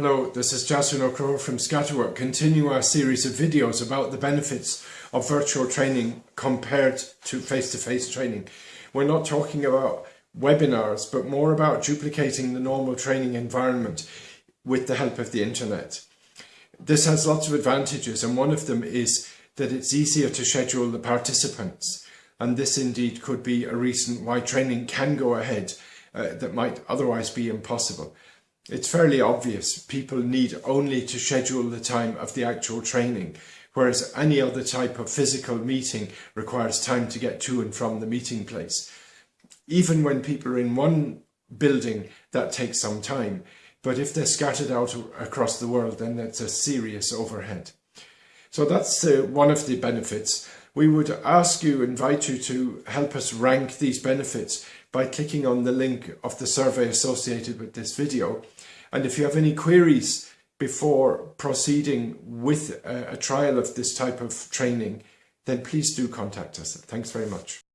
Hello, this is Jason O'Crow from Scatterwork, continue our series of videos about the benefits of virtual training compared to face-to-face -face training. We're not talking about webinars, but more about duplicating the normal training environment with the help of the internet. This has lots of advantages and one of them is that it's easier to schedule the participants and this indeed could be a reason why training can go ahead uh, that might otherwise be impossible. It's fairly obvious people need only to schedule the time of the actual training, whereas any other type of physical meeting requires time to get to and from the meeting place. Even when people are in one building, that takes some time, but if they're scattered out across the world, then that's a serious overhead. So that's uh, one of the benefits. We would ask you, invite you to help us rank these benefits by clicking on the link of the survey associated with this video. And if you have any queries before proceeding with a, a trial of this type of training, then please do contact us. Thanks very much.